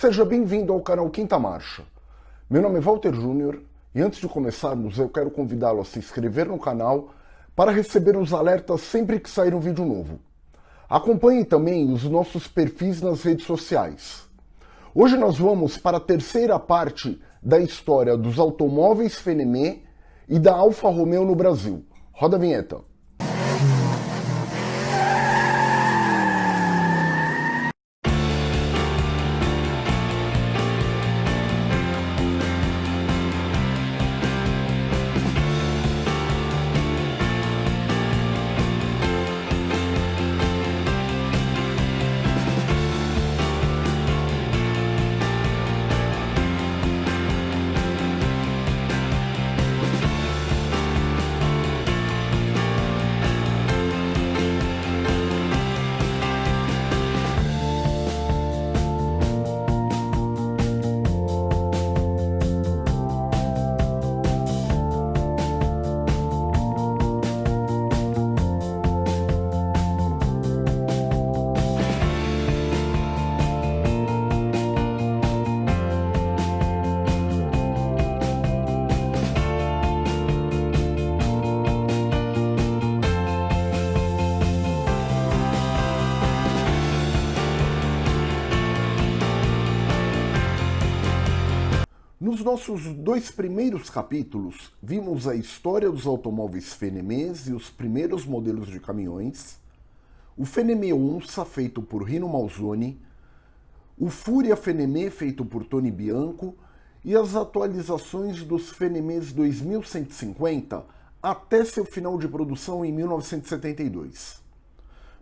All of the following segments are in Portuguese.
Seja bem-vindo ao canal Quinta Marcha. Meu nome é Walter Júnior e antes de começarmos eu quero convidá-lo a se inscrever no canal para receber os alertas sempre que sair um vídeo novo. Acompanhe também os nossos perfis nas redes sociais. Hoje nós vamos para a terceira parte da história dos automóveis Fenemé e da Alfa Romeo no Brasil. Roda a vinheta. Nos nossos dois primeiros capítulos, vimos a história dos automóveis Fenemés e os primeiros modelos de caminhões, o Fenemé Onça, feito por Rino Malzoni, o Fúria Fenemé, feito por Tony Bianco, e as atualizações dos Fenemés 2150 até seu final de produção em 1972.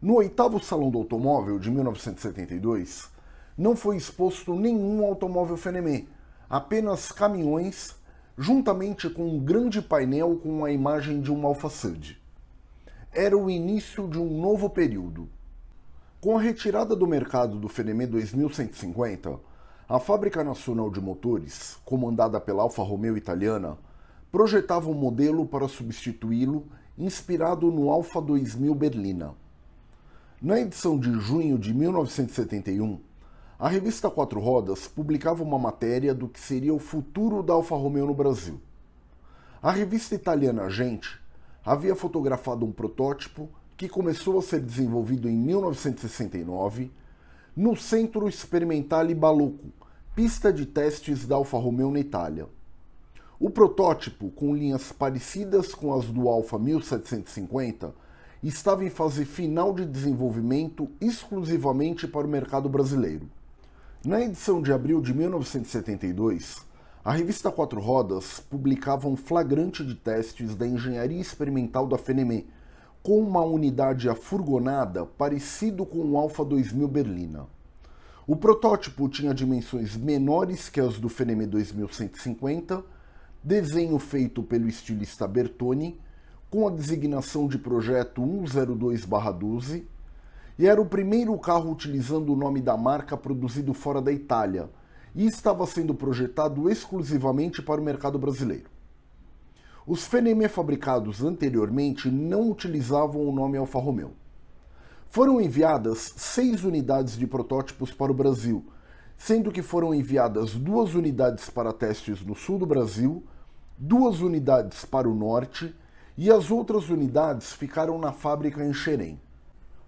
No oitavo Salão do Automóvel de 1972, não foi exposto nenhum automóvel Fenemé, apenas caminhões, juntamente com um grande painel com a imagem de um alfaçade. Era o início de um novo período. Com a retirada do mercado do Fenemé 2150, a Fábrica Nacional de Motores, comandada pela Alfa Romeo italiana, projetava um modelo para substituí-lo inspirado no Alfa 2000 Berlina. Na edição de junho de 1971, a revista Quatro Rodas publicava uma matéria do que seria o futuro da Alfa Romeo no Brasil. A revista italiana Gente havia fotografado um protótipo que começou a ser desenvolvido em 1969 no Centro Experimentale Balocco, pista de testes da Alfa Romeo na Itália. O protótipo, com linhas parecidas com as do Alfa 1750, estava em fase final de desenvolvimento exclusivamente para o mercado brasileiro. Na edição de abril de 1972, a revista Quatro Rodas publicava um flagrante de testes da engenharia experimental da Fenemé, com uma unidade afurgonada parecido com o Alfa 2000 Berlina. O protótipo tinha dimensões menores que as do Fenemé 2150, desenho feito pelo estilista Bertoni, com a designação de projeto 102-12, e era o primeiro carro utilizando o nome da marca produzido fora da Itália e estava sendo projetado exclusivamente para o mercado brasileiro. Os Fenemé fabricados anteriormente não utilizavam o nome Alfa Romeo. Foram enviadas seis unidades de protótipos para o Brasil, sendo que foram enviadas duas unidades para testes no sul do Brasil, duas unidades para o norte e as outras unidades ficaram na fábrica em Xerém.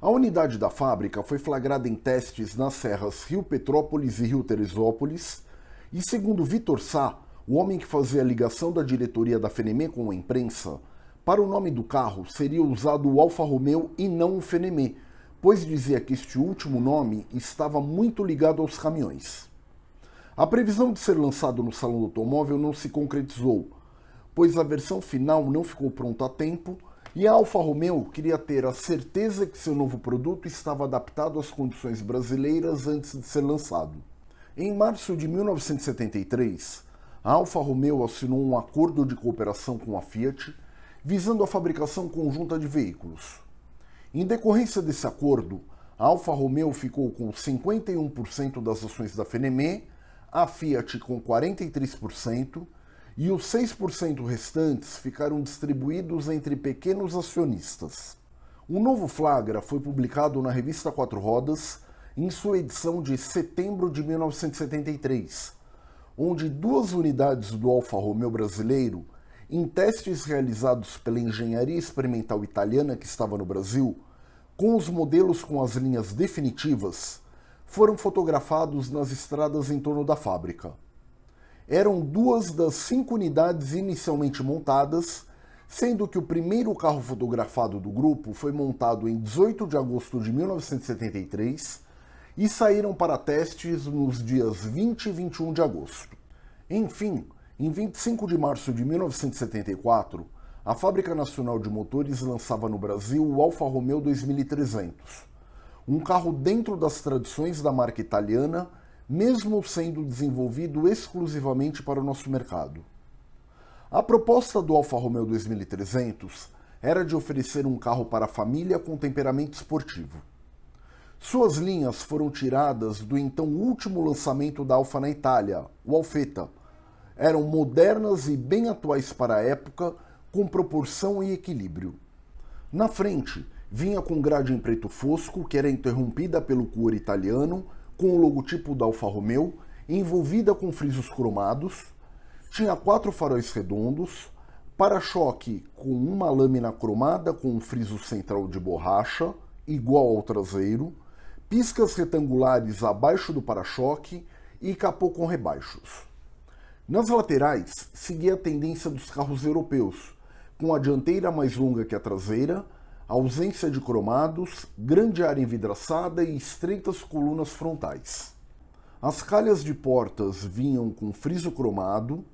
A unidade da fábrica foi flagrada em testes nas serras Rio Petrópolis e Rio Teresópolis, e segundo Vitor Sá, o homem que fazia a ligação da diretoria da Fenemé com a imprensa, para o nome do carro seria usado o Alfa Romeo e não o Fenemé, pois dizia que este último nome estava muito ligado aos caminhões. A previsão de ser lançado no Salão do Automóvel não se concretizou, pois a versão final não ficou pronta a tempo e a Alfa Romeo queria ter a certeza que seu novo produto estava adaptado às condições brasileiras antes de ser lançado. Em março de 1973, a Alfa Romeo assinou um acordo de cooperação com a Fiat, visando a fabricação conjunta de veículos. Em decorrência desse acordo, a Alfa Romeo ficou com 51% das ações da Fenemé, a Fiat com 43% e os 6% restantes ficaram distribuídos entre pequenos acionistas. Um novo flagra foi publicado na revista Quatro Rodas, em sua edição de setembro de 1973, onde duas unidades do Alfa Romeo brasileiro, em testes realizados pela engenharia experimental italiana que estava no Brasil, com os modelos com as linhas definitivas, foram fotografados nas estradas em torno da fábrica. Eram duas das cinco unidades inicialmente montadas, sendo que o primeiro carro fotografado do grupo foi montado em 18 de agosto de 1973 e saíram para testes nos dias 20 e 21 de agosto. Enfim, em 25 de março de 1974, a Fábrica Nacional de Motores lançava no Brasil o Alfa Romeo 2300, um carro dentro das tradições da marca italiana, mesmo sendo desenvolvido exclusivamente para o nosso mercado. A proposta do Alfa Romeo 2300 era de oferecer um carro para a família com temperamento esportivo. Suas linhas foram tiradas do então último lançamento da Alfa na Itália, o Alfetta. Eram modernas e bem atuais para a época, com proporção e equilíbrio. Na frente, vinha com grade em preto fosco, que era interrompida pelo couro italiano, com o logotipo da Alfa Romeo, envolvida com frisos cromados, tinha quatro faróis redondos, para-choque com uma lâmina cromada com um friso central de borracha, igual ao traseiro, piscas retangulares abaixo do para-choque e capô com rebaixos. Nas laterais, seguia a tendência dos carros europeus, com a dianteira mais longa que a traseira, ausência de cromados, grande área envidraçada e estreitas colunas frontais. As calhas de portas vinham com friso cromado,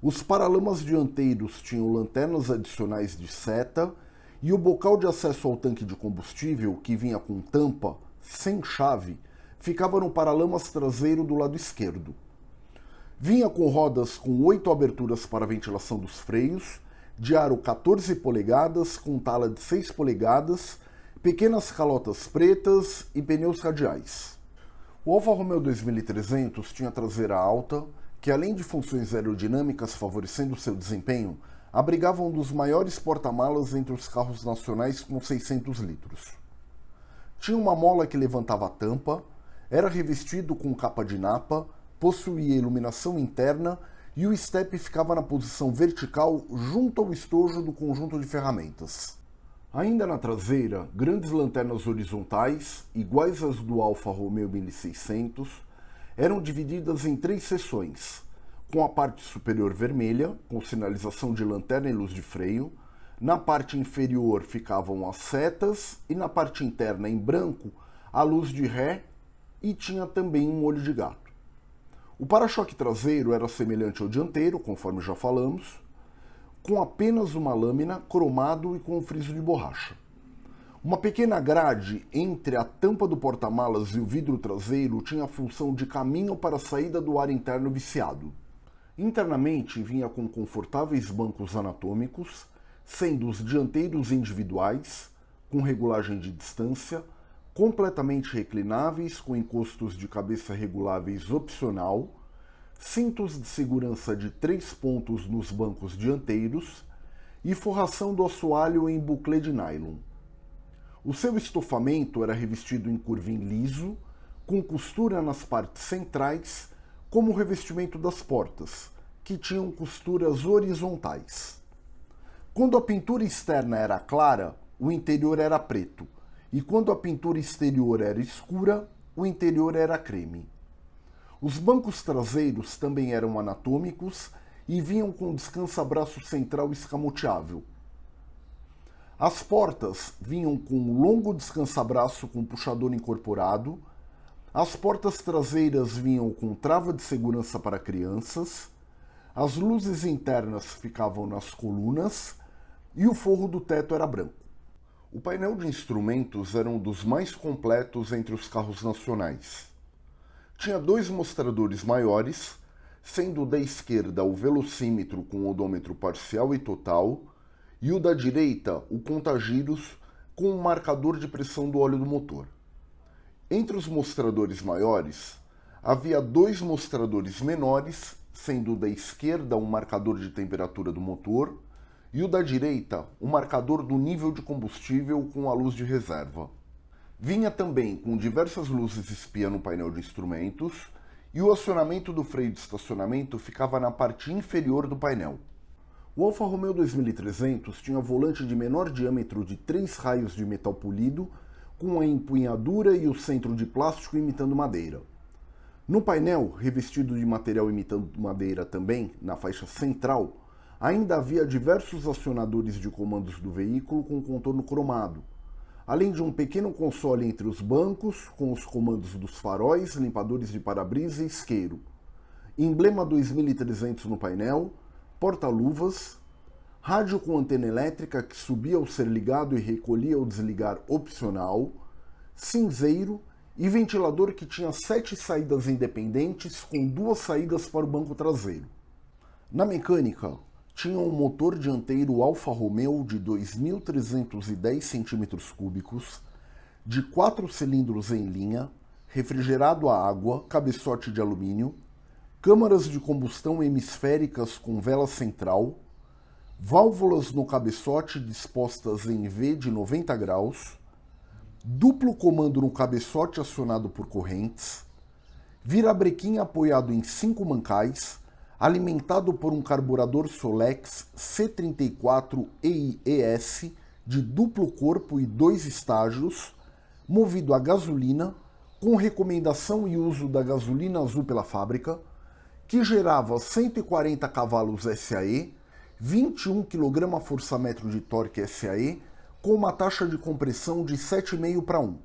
os paralamas dianteiros tinham lanternas adicionais de seta e o bocal de acesso ao tanque de combustível, que vinha com tampa, sem chave, ficava no paralamas traseiro do lado esquerdo. Vinha com rodas com oito aberturas para ventilação dos freios de aro 14 polegadas com tala de 6 polegadas, pequenas calotas pretas e pneus radiais. O Alfa Romeo 2300 tinha traseira alta, que além de funções aerodinâmicas favorecendo seu desempenho, abrigava um dos maiores porta-malas entre os carros nacionais com 600 litros. Tinha uma mola que levantava a tampa, era revestido com capa de napa, possuía iluminação interna e o step ficava na posição vertical junto ao estojo do conjunto de ferramentas. Ainda na traseira, grandes lanternas horizontais, iguais às do Alfa Romeo 1600, eram divididas em três seções, com a parte superior vermelha, com sinalização de lanterna e luz de freio, na parte inferior ficavam as setas e na parte interna, em branco, a luz de ré e tinha também um olho de gato. O para-choque traseiro era semelhante ao dianteiro, conforme já falamos, com apenas uma lâmina, cromado e com um friso de borracha. Uma pequena grade entre a tampa do porta-malas e o vidro traseiro tinha a função de caminho para a saída do ar interno viciado. Internamente vinha com confortáveis bancos anatômicos, sendo os dianteiros individuais, com regulagem de distância, completamente reclináveis com encostos de cabeça reguláveis opcional, cintos de segurança de três pontos nos bancos dianteiros e forração do assoalho em buclé de nylon. O seu estofamento era revestido em curvim liso, com costura nas partes centrais, como o revestimento das portas, que tinham costuras horizontais. Quando a pintura externa era clara, o interior era preto, e quando a pintura exterior era escura, o interior era creme. Os bancos traseiros também eram anatômicos e vinham com descansa-braço central escamoteável. As portas vinham com um longo descansa-braço com puxador incorporado, as portas traseiras vinham com trava de segurança para crianças, as luzes internas ficavam nas colunas e o forro do teto era branco. O painel de instrumentos era um dos mais completos entre os carros nacionais. Tinha dois mostradores maiores, sendo o da esquerda o velocímetro com odômetro parcial e total, e o da direita o contagiros com o marcador de pressão do óleo do motor. Entre os mostradores maiores, havia dois mostradores menores, sendo o da esquerda um marcador de temperatura do motor e o da direita, o marcador do nível de combustível com a luz de reserva. Vinha também com diversas luzes espia no painel de instrumentos e o acionamento do freio de estacionamento ficava na parte inferior do painel. O Alfa Romeo 2300 tinha volante de menor diâmetro de 3 raios de metal polido, com a empunhadura e o centro de plástico imitando madeira. No painel, revestido de material imitando madeira também, na faixa central, ainda havia diversos acionadores de comandos do veículo com contorno cromado, além de um pequeno console entre os bancos, com os comandos dos faróis, limpadores de para-brisa e isqueiro, emblema 2300 no painel, porta-luvas, rádio com antena elétrica que subia ao ser ligado e recolhia ao desligar opcional, cinzeiro e ventilador que tinha sete saídas independentes com duas saídas para o banco traseiro. Na mecânica, tinha um motor dianteiro Alfa Romeo de 2.310 cm3, de quatro cilindros em linha, refrigerado a água, cabeçote de alumínio, câmaras de combustão hemisféricas com vela central, válvulas no cabeçote dispostas em V de 90 graus, duplo comando no cabeçote acionado por correntes, virabrequim apoiado em cinco mancais, alimentado por um carburador Solex C34 EIES de duplo corpo e dois estágios, movido a gasolina, com recomendação e uso da gasolina azul pela fábrica, que gerava 140 cavalos SAE, 21 kgfm de torque SAE, com uma taxa de compressão de 7,5 para 1.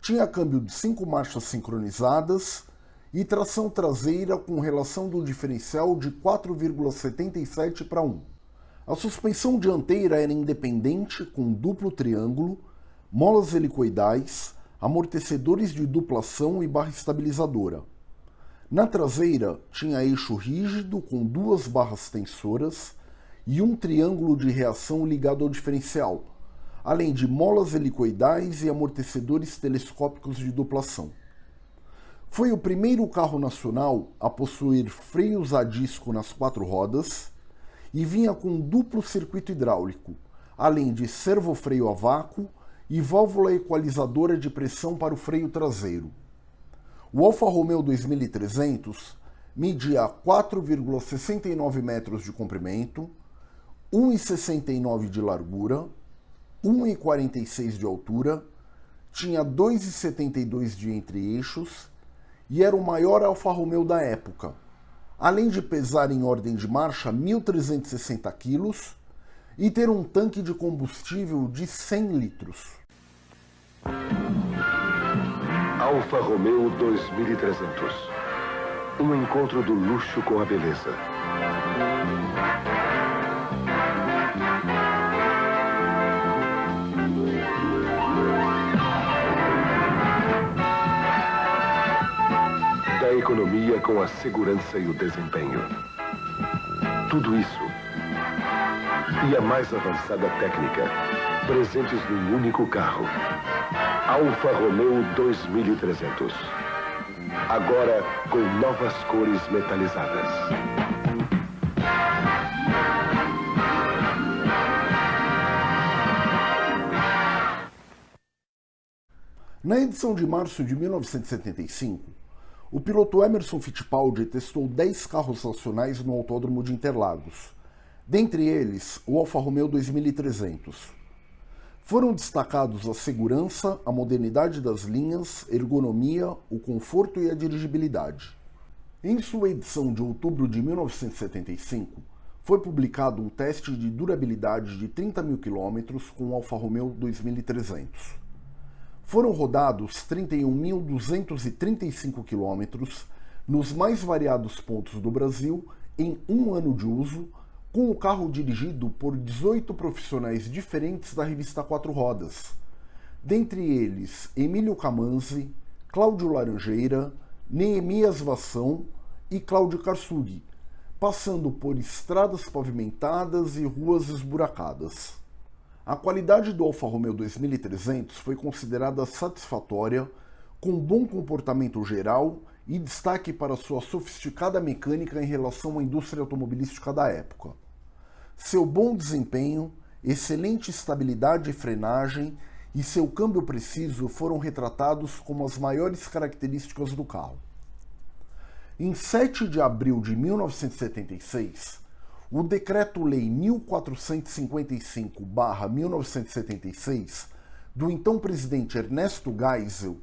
Tinha câmbio de 5 marchas sincronizadas e tração traseira com relação do diferencial de 4,77 para 1. A suspensão dianteira era independente com duplo triângulo, molas helicoidais, amortecedores de duplação e barra estabilizadora. Na traseira tinha eixo rígido com duas barras tensoras e um triângulo de reação ligado ao diferencial, além de molas helicoidais e amortecedores telescópicos de duplação. Foi o primeiro carro nacional a possuir freios a disco nas quatro rodas e vinha com duplo circuito hidráulico, além de servofreio a vácuo e válvula equalizadora de pressão para o freio traseiro. O Alfa Romeo 2300 media 4,69 metros de comprimento, 1,69 de largura, 1,46 de altura, tinha 2,72 de entre-eixos e era o maior Alfa Romeo da época, além de pesar em ordem de marcha 1.360 quilos e ter um tanque de combustível de 100 litros. Alfa Romeo 2300. Um encontro do luxo com a beleza. Da economia com a segurança e o desempenho. Tudo isso e a mais avançada técnica, presentes num único carro. Alfa Romeo 2300. Agora com novas cores metalizadas. Na edição de março de 1975, o piloto Emerson Fittipaldi testou 10 carros nacionais no Autódromo de Interlagos, dentre eles o Alfa Romeo 2300. Foram destacados a segurança, a modernidade das linhas, ergonomia, o conforto e a dirigibilidade. Em sua edição de outubro de 1975, foi publicado um teste de durabilidade de 30 mil quilômetros com o Alfa Romeo 2300. Foram rodados 31.235 quilômetros nos mais variados pontos do Brasil em um ano de uso, com o carro dirigido por 18 profissionais diferentes da revista Quatro Rodas, dentre eles Emílio Camanzi, Cláudio Laranjeira, Neemias Vassão e Cláudio Karsug, passando por estradas pavimentadas e ruas esburacadas. A qualidade do Alfa Romeo 2300 foi considerada satisfatória, com bom comportamento geral e destaque para sua sofisticada mecânica em relação à indústria automobilística da época. Seu bom desempenho, excelente estabilidade e frenagem e seu câmbio preciso foram retratados como as maiores características do carro. Em 7 de abril de 1976, o Decreto-Lei 1455-1976 do então presidente Ernesto Geisel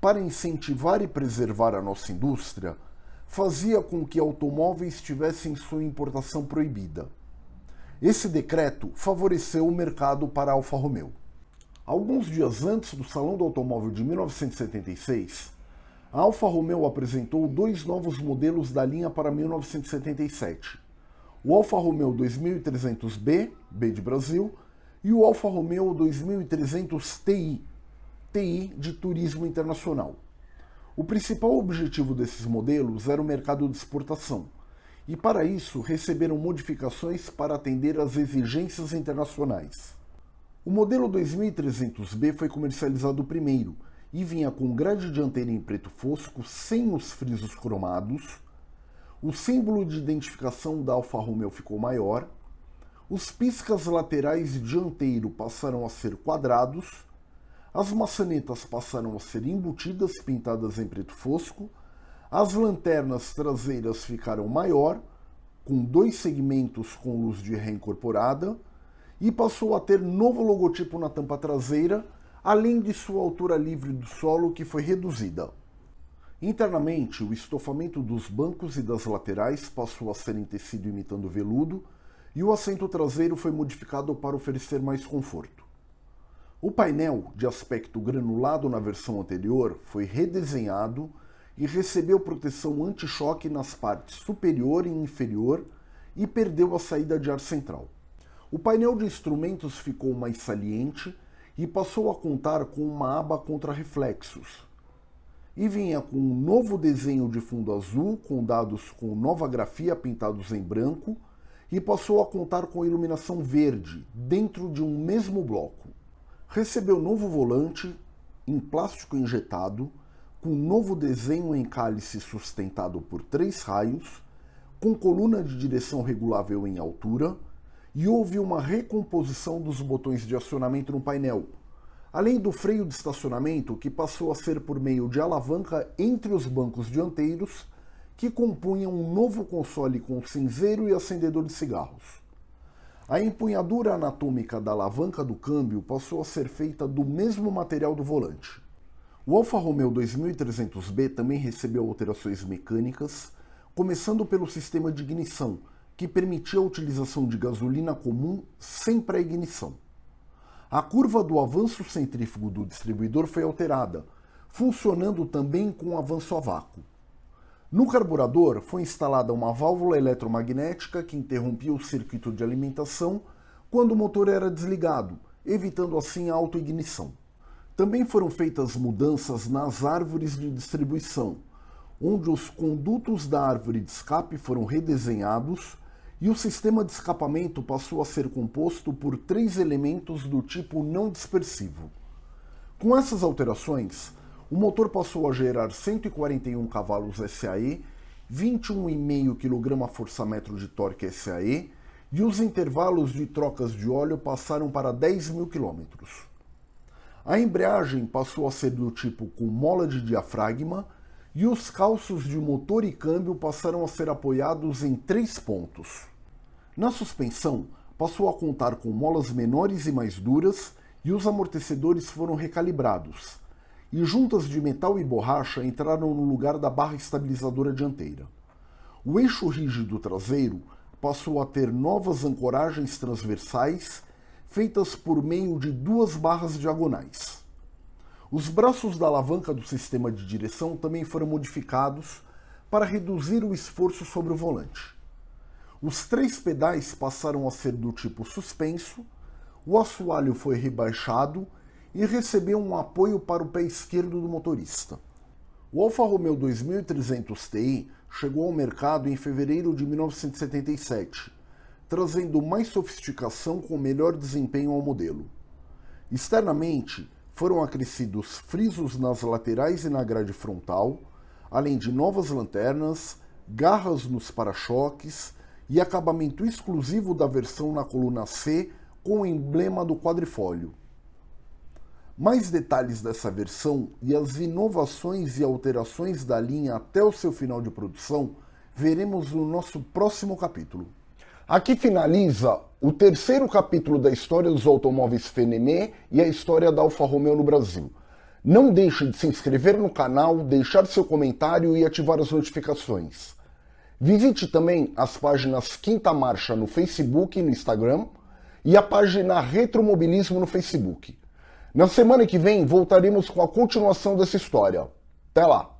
para incentivar e preservar a nossa indústria fazia com que automóveis tivessem sua importação proibida. Esse decreto favoreceu o mercado para a Alfa Romeo. Alguns dias antes do Salão do Automóvel de 1976, a Alfa Romeo apresentou dois novos modelos da linha para 1977. O Alfa Romeo 2300B, B de Brasil, e o Alfa Romeo 2300 Ti, TI de turismo internacional. O principal objetivo desses modelos era o mercado de exportação, e para isso receberam modificações para atender às exigências internacionais. O modelo 2300B foi comercializado primeiro e vinha com grade dianteira em preto fosco sem os frisos cromados, o símbolo de identificação da Alfa Romeo ficou maior, os piscas laterais e dianteiro passaram a ser quadrados as maçanetas passaram a ser embutidas, pintadas em preto fosco. As lanternas traseiras ficaram maior, com dois segmentos com luz de ré incorporada, e passou a ter novo logotipo na tampa traseira, além de sua altura livre do solo, que foi reduzida. Internamente, o estofamento dos bancos e das laterais passou a ser em tecido imitando veludo, e o assento traseiro foi modificado para oferecer mais conforto. O painel, de aspecto granulado na versão anterior, foi redesenhado e recebeu proteção anti-choque nas partes superior e inferior e perdeu a saída de ar central. O painel de instrumentos ficou mais saliente e passou a contar com uma aba contra reflexos. E vinha com um novo desenho de fundo azul com dados com nova grafia pintados em branco e passou a contar com iluminação verde dentro de um mesmo bloco. Recebeu novo volante em plástico injetado, com novo desenho em cálice sustentado por três raios, com coluna de direção regulável em altura, e houve uma recomposição dos botões de acionamento no painel, além do freio de estacionamento que passou a ser por meio de alavanca entre os bancos dianteiros, que compunham um novo console com cinzeiro e acendedor de cigarros. A empunhadura anatômica da alavanca do câmbio passou a ser feita do mesmo material do volante. O Alfa Romeo 2300B também recebeu alterações mecânicas, começando pelo sistema de ignição, que permitia a utilização de gasolina comum sem pré-ignição. A curva do avanço centrífugo do distribuidor foi alterada, funcionando também com avanço a vácuo. No carburador foi instalada uma válvula eletromagnética que interrompia o circuito de alimentação quando o motor era desligado, evitando assim a autoignição. Também foram feitas mudanças nas árvores de distribuição, onde os condutos da árvore de escape foram redesenhados e o sistema de escapamento passou a ser composto por três elementos do tipo não dispersivo. Com essas alterações, o motor passou a gerar 141 cavalos SAE, 21,5 kgfm de torque SAE e os intervalos de trocas de óleo passaram para 10 mil km. A embreagem passou a ser do tipo com mola de diafragma e os calços de motor e câmbio passaram a ser apoiados em três pontos. Na suspensão, passou a contar com molas menores e mais duras e os amortecedores foram recalibrados, e juntas de metal e borracha entraram no lugar da barra estabilizadora dianteira. O eixo rígido traseiro passou a ter novas ancoragens transversais feitas por meio de duas barras diagonais. Os braços da alavanca do sistema de direção também foram modificados para reduzir o esforço sobre o volante. Os três pedais passaram a ser do tipo suspenso, o assoalho foi rebaixado e recebeu um apoio para o pé esquerdo do motorista. O Alfa Romeo 2300 Ti chegou ao mercado em fevereiro de 1977, trazendo mais sofisticação com melhor desempenho ao modelo. Externamente, foram acrescidos frisos nas laterais e na grade frontal, além de novas lanternas, garras nos para-choques e acabamento exclusivo da versão na coluna C com o emblema do quadrifólio. Mais detalhes dessa versão e as inovações e alterações da linha até o seu final de produção veremos no nosso próximo capítulo. Aqui finaliza o terceiro capítulo da história dos automóveis Fenemé e a história da Alfa Romeo no Brasil. Não deixe de se inscrever no canal, deixar seu comentário e ativar as notificações. Visite também as páginas Quinta Marcha no Facebook e no Instagram e a página Retromobilismo no Facebook. Na semana que vem voltaremos com a continuação dessa história. Até lá!